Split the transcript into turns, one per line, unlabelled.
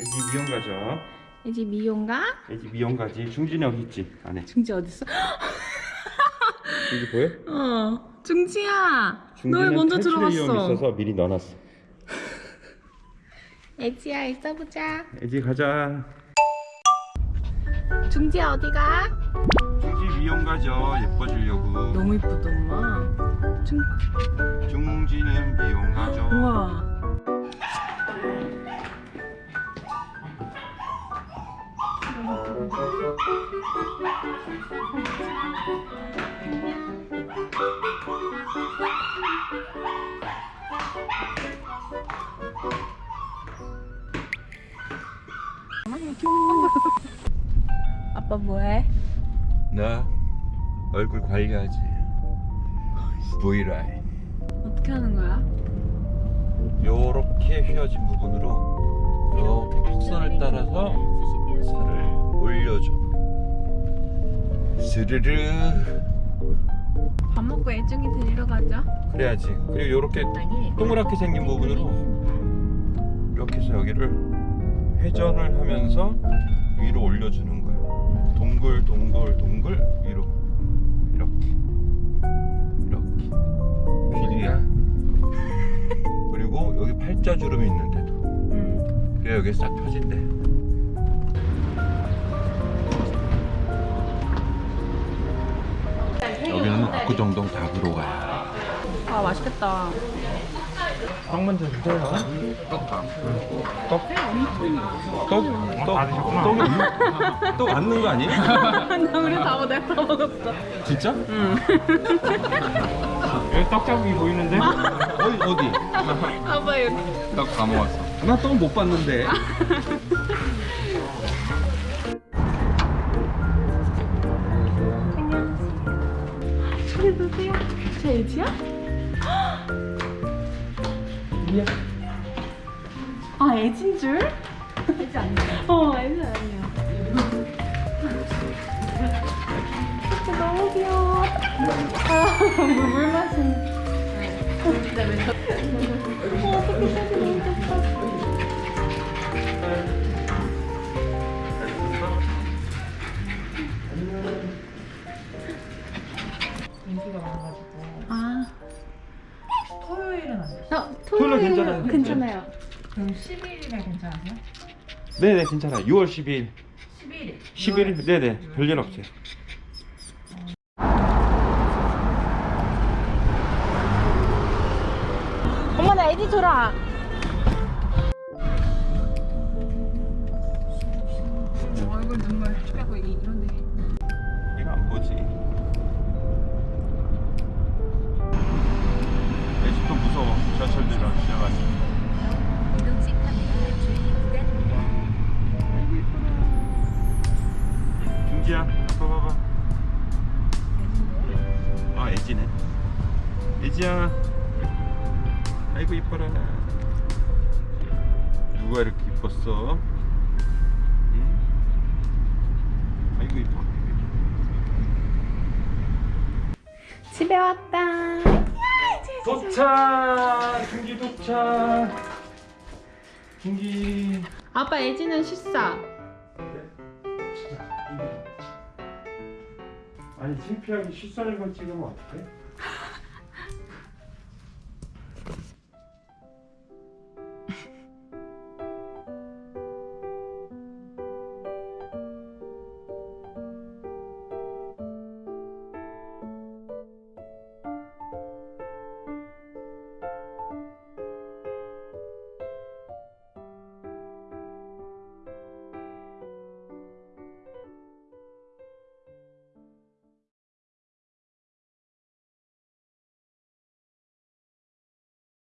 애지 미용 가죠.
애지 미용가?
애지 미용 가지. 중진이 여기 있지 안에.
중지 어딨어?
여기 보여?
어 중지야 너 왜 먼저 들어갔어?
있어서 미리 넣어놨어.
애지야 있어보자
애지 가자.
중지야 어디가?
중지 미용 가죠. 예뻐지려고.
너무 이쁘다 엄마 중...
중지는 미용 가죠.
우와 아빠 뭐해?
나 얼굴 관리하지. V라인.
어떻게 하는 거야?
요렇게 휘어진 부분으로 이렇게 곡선을 따라서 살을 올려줘. 스르르.
밥 먹고 애중이 데리러 가자
그래야지. 그리고 요렇게 동그랗게 생긴 부분으로 이렇게 해서 여기를 회전을 하면서 위로 올려주는 거야. 동글 동글 동글 위로 이렇게 이렇게 길이야. 그리고 여기 팔자주름이 있는데도
응
그래 여기 싹 펴진대. 압구정동 닭으로 가요.
아 맛있겠다
떡 먼저 주세요. 떡. 떡? 떡? 떡? 떡이 떡 안는 거 아니에요?
나 우리 다 내가 다 먹었어
진짜?
응
여기 떡 자국이 보이는데? 어디 어디?
아빠 여기
떡 다 먹었어. 나 떡 못 봤는데.
누구야? 저 애지야? 아 애진 줄? 애지 아니야 어 애지 아니야 너무 귀여워 아 물 마시는 어, 어떻게 사진 너무 좋다
아 토요일은 안 돼요.
어,
토요일
토요일
괜찮아요.
괜찮아요.
그럼 12일이면 괜찮으세요?
네네 괜찮아요. 6월 12일.
11일.
11일 네네 별일 없어요.
엄마 나 애디 줘라.
애지야. 아이고 이뻐라. 누가 이렇게 이뻤어? 응? 아이고 이뻐.
집에 왔다.
도착! 중기 도착! 중기.
아빠 애지는 식사.
아니 창피하게 실선을 걸 찍으면 어떡해?